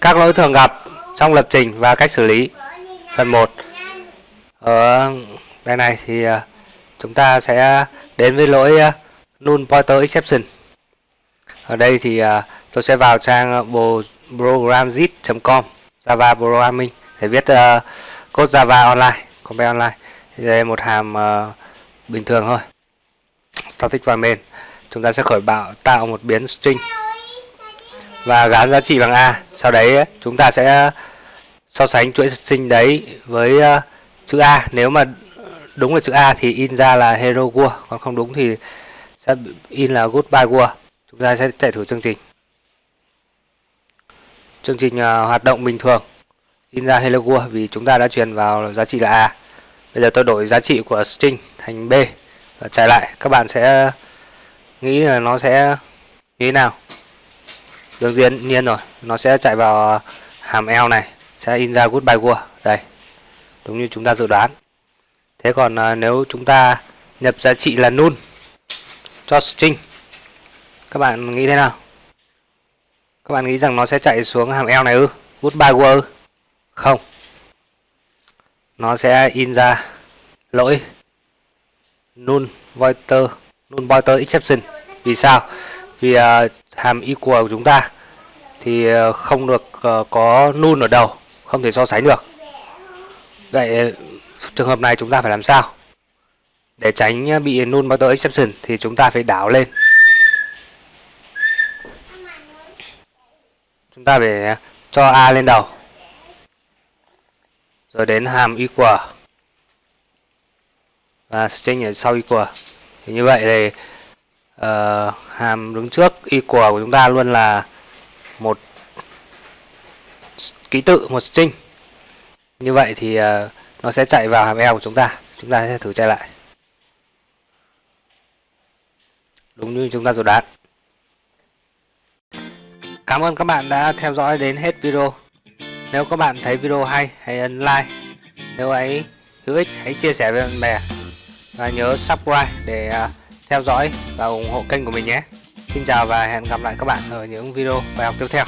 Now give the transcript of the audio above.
Các lỗi thường gặp trong lập trình và cách xử lý. Phần 1 Ở ờ, đây này thì ờ, chúng ta sẽ đến với lỗi ờ, null pointer exception. Ở đây thì tôi sẽ vào trang programzip.com Java Programming để viết code Java online, compile online. Thì đây một hàm bình thường thôi. Static và main. Chúng ta sẽ khởi bạo tạo một biến string và gán giá trị bằng a. Sau đấy chúng ta sẽ so sánh chuỗi string đấy với uh, chữ a. Nếu mà đúng là chữ a thì in ra là hero world còn không đúng thì sẽ in là goodbye world chúng ta sẽ chạy thử chương trình. Chương trình uh, hoạt động bình thường. In ra hello world vì chúng ta đã truyền vào giá trị là a. Bây giờ tôi đổi giá trị của string thành b và chạy lại. Các bạn sẽ nghĩ là nó sẽ như thế nào? Đương nhiên nhiên rồi. Nó sẽ chạy vào hàm eo này sẽ in ra goodbye world đây đúng như chúng ta dự đoán. Thế còn à, nếu chúng ta nhập giá trị là null cho string các bạn nghĩ thế nào? Các bạn nghĩ rằng nó sẽ chạy xuống hàm eo này ư? Goodbye world không. Nó sẽ in ra lỗi null pointer null pointer exception. Vì sao? Vì uh, hàm equal của chúng ta, thì ờ, không được ờ, có null ở đầu, không thể so sánh được. Vậy ờ, trường hợp này chúng ta phải làm sao? Để tránh bị null pointer exception thì chúng ta phải đảo lên. Chúng ta phải cho a lên đầu. Rồi đến hàm equal và string ở sau equal thì như vậy thì uh, hàm đứng trước equal của chúng ta luôn là một ký tự một string. Như vậy thì uh, nó sẽ chạy vào hàm eo của chúng ta. Chúng ta sẽ thử chạy lại. Đúng như chúng ta dự đoán. Cảm ơn các bạn đã theo dõi đến hết video. Nếu các bạn thấy video hay hãy ấn like. Nếu ấy hữu ích hãy chia sẻ với bạn bè. Và nhớ subscribe để uh, theo dõi và ủng hộ kênh của mình nhé. Xin chào và hẹn gặp lại các bạn ở những video bài học tiếp theo.